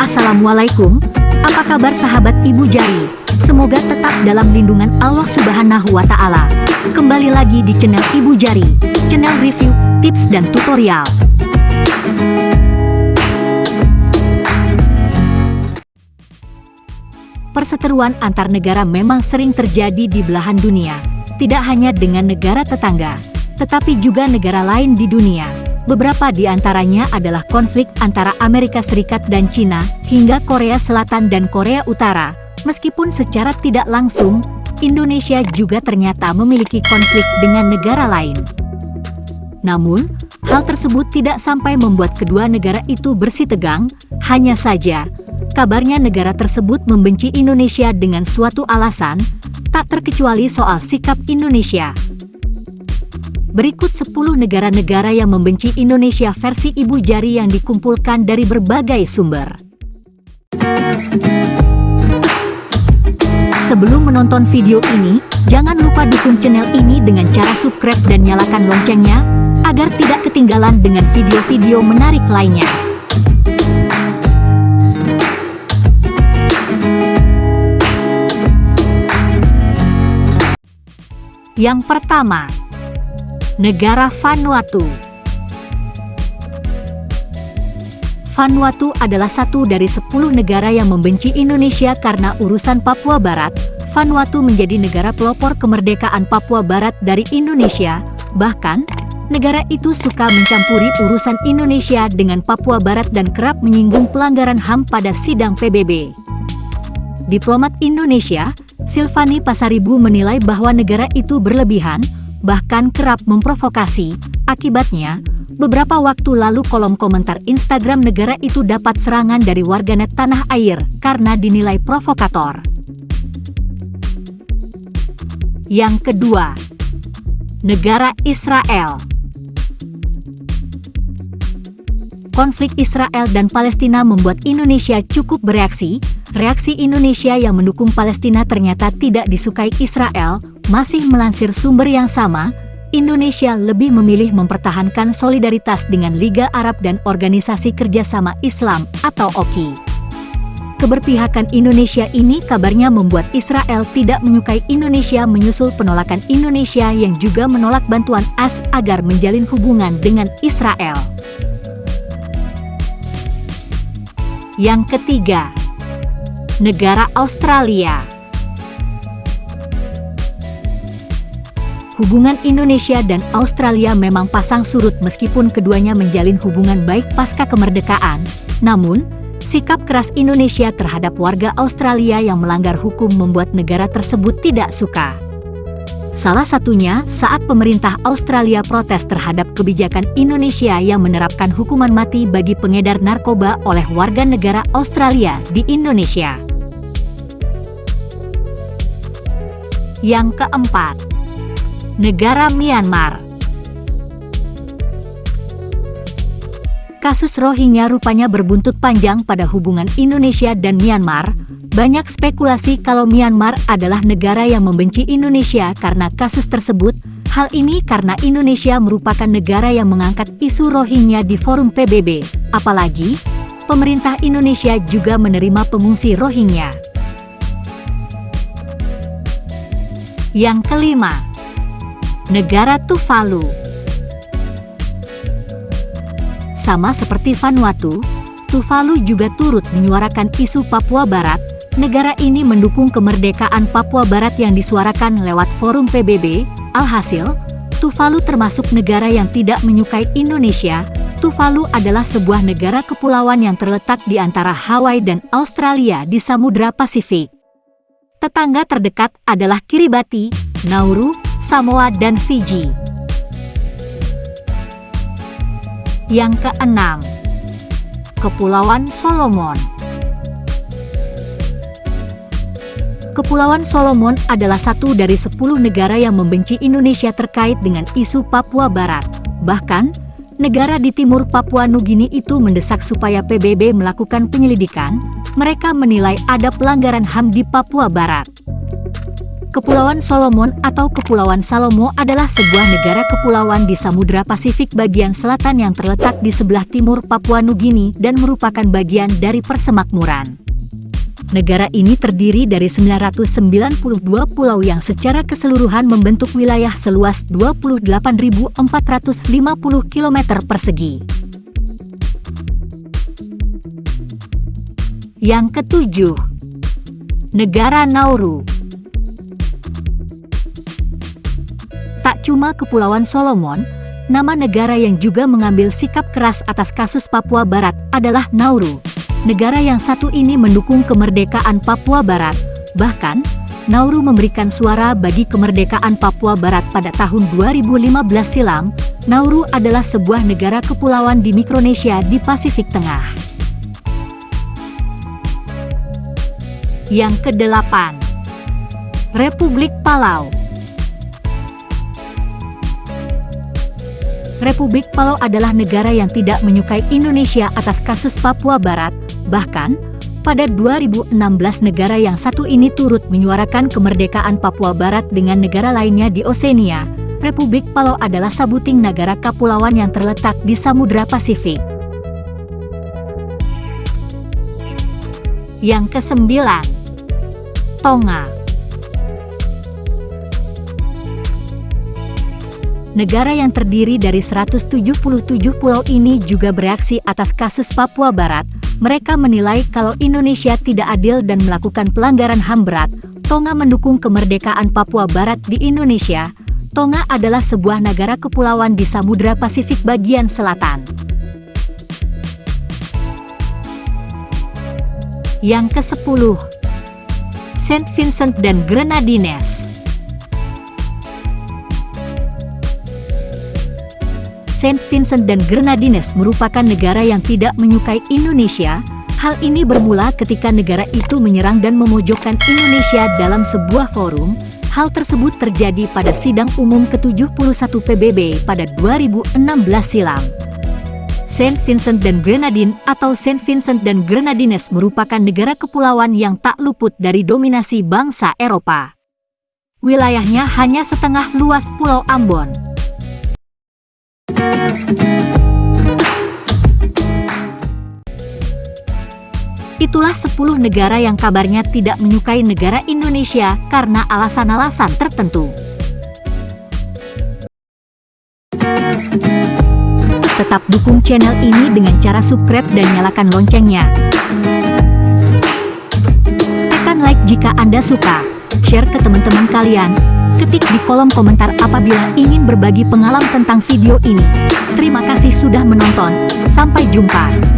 Assalamualaikum, apa kabar sahabat Ibu Jari? Semoga tetap dalam lindungan Allah Subhanahu wa Ta'ala. Kembali lagi di channel Ibu Jari, channel review, tips, dan tutorial. Perseteruan antar negara memang sering terjadi di belahan dunia, tidak hanya dengan negara tetangga, tetapi juga negara lain di dunia. Beberapa di antaranya adalah konflik antara Amerika Serikat dan China, hingga Korea Selatan dan Korea Utara. Meskipun secara tidak langsung, Indonesia juga ternyata memiliki konflik dengan negara lain. Namun, hal tersebut tidak sampai membuat kedua negara itu bersih tegang, hanya saja, kabarnya negara tersebut membenci Indonesia dengan suatu alasan, tak terkecuali soal sikap Indonesia. Berikut 10 negara-negara yang membenci Indonesia versi Ibu Jari yang dikumpulkan dari berbagai sumber. Sebelum menonton video ini, jangan lupa dukung channel ini dengan cara subscribe dan nyalakan loncengnya, agar tidak ketinggalan dengan video-video menarik lainnya. Yang pertama, Negara Vanuatu Vanuatu adalah satu dari 10 negara yang membenci Indonesia karena urusan Papua Barat. Vanuatu menjadi negara pelopor kemerdekaan Papua Barat dari Indonesia. Bahkan, negara itu suka mencampuri urusan Indonesia dengan Papua Barat dan kerap menyinggung pelanggaran HAM pada sidang PBB. Diplomat Indonesia, Silvani Pasaribu menilai bahwa negara itu berlebihan, bahkan kerap memprovokasi. Akibatnya, beberapa waktu lalu kolom komentar Instagram negara itu dapat serangan dari warganet tanah air karena dinilai provokator. Yang kedua, negara Israel. Konflik Israel dan Palestina membuat Indonesia cukup bereaksi. Reaksi Indonesia yang mendukung Palestina ternyata tidak disukai Israel, masih melansir sumber yang sama, Indonesia lebih memilih mempertahankan solidaritas dengan Liga Arab dan Organisasi Kerjasama Islam atau OKI. Keberpihakan Indonesia ini kabarnya membuat Israel tidak menyukai Indonesia menyusul penolakan Indonesia yang juga menolak bantuan AS agar menjalin hubungan dengan Israel. Yang ketiga, negara Australia. Hubungan Indonesia dan Australia memang pasang surut meskipun keduanya menjalin hubungan baik pasca kemerdekaan. Namun, sikap keras Indonesia terhadap warga Australia yang melanggar hukum membuat negara tersebut tidak suka. Salah satunya saat pemerintah Australia protes terhadap kebijakan Indonesia yang menerapkan hukuman mati bagi pengedar narkoba oleh warga negara Australia di Indonesia. Yang keempat, negara Myanmar. Kasus Rohingya rupanya berbuntut panjang pada hubungan Indonesia dan Myanmar. Banyak spekulasi kalau Myanmar adalah negara yang membenci Indonesia karena kasus tersebut. Hal ini karena Indonesia merupakan negara yang mengangkat isu Rohingya di forum PBB. Apalagi, pemerintah Indonesia juga menerima pengungsi Rohingya. Yang kelima, Negara Tuvalu Sama seperti Vanuatu, Tuvalu juga turut menyuarakan isu Papua Barat. Negara ini mendukung kemerdekaan Papua Barat yang disuarakan lewat forum PBB. Alhasil, Tuvalu termasuk negara yang tidak menyukai Indonesia. Tuvalu adalah sebuah negara kepulauan yang terletak di antara Hawaii dan Australia di Samudra Pasifik. Tetangga terdekat adalah Kiribati, Nauru, Samoa dan Fiji. Yang keenam, Kepulauan Solomon. Kepulauan Solomon adalah satu dari sepuluh negara yang membenci Indonesia terkait dengan isu Papua Barat. Bahkan, negara di timur Papua Nugini itu mendesak supaya PBB melakukan penyelidikan. Mereka menilai ada pelanggaran HAM di Papua Barat. Kepulauan Solomon atau Kepulauan Salomo adalah sebuah negara kepulauan di Samudra Pasifik bagian selatan yang terletak di sebelah timur Papua Nugini dan merupakan bagian dari persemakmuran. Negara ini terdiri dari 992 pulau yang secara keseluruhan membentuk wilayah seluas 28.450 km persegi. Yang ketujuh, Negara Nauru Tak cuma Kepulauan Solomon, nama negara yang juga mengambil sikap keras atas kasus Papua Barat adalah Nauru. Negara yang satu ini mendukung kemerdekaan Papua Barat. Bahkan, Nauru memberikan suara bagi kemerdekaan Papua Barat pada tahun 2015 silam. Nauru adalah sebuah negara kepulauan di Mikronesia di Pasifik Tengah. Yang kedelapan, Republik Palau Republik Palau adalah negara yang tidak menyukai Indonesia atas kasus Papua Barat, bahkan, pada 2016 negara yang satu ini turut menyuarakan kemerdekaan Papua Barat dengan negara lainnya di Oseania. Republik Palau adalah sabuting negara kepulauan yang terletak di Samudra Pasifik. Yang kesembilan, Tonga Negara yang terdiri dari 177 pulau ini juga bereaksi atas kasus Papua Barat. Mereka menilai kalau Indonesia tidak adil dan melakukan pelanggaran HAM berat. Tonga mendukung kemerdekaan Papua Barat di Indonesia. Tonga adalah sebuah negara kepulauan di Samudra Pasifik bagian selatan. Yang ke-10 Saint Vincent dan Grenadines Saint Vincent dan Grenadines merupakan negara yang tidak menyukai Indonesia. Hal ini bermula ketika negara itu menyerang dan memojokkan Indonesia dalam sebuah forum. Hal tersebut terjadi pada sidang umum ke-71 PBB pada 2016 silam. Saint Vincent dan Grenadine atau Saint Vincent dan Grenadines merupakan negara kepulauan yang tak luput dari dominasi bangsa Eropa. Wilayahnya hanya setengah luas Pulau Ambon. Itulah 10 negara yang kabarnya tidak menyukai negara Indonesia karena alasan-alasan tertentu. Tetap dukung channel ini dengan cara subscribe dan nyalakan loncengnya. Tekan like jika Anda suka, share ke teman-teman kalian, ketik di kolom komentar apabila ingin berbagi pengalaman tentang video ini. Terima kasih sudah menonton, sampai jumpa.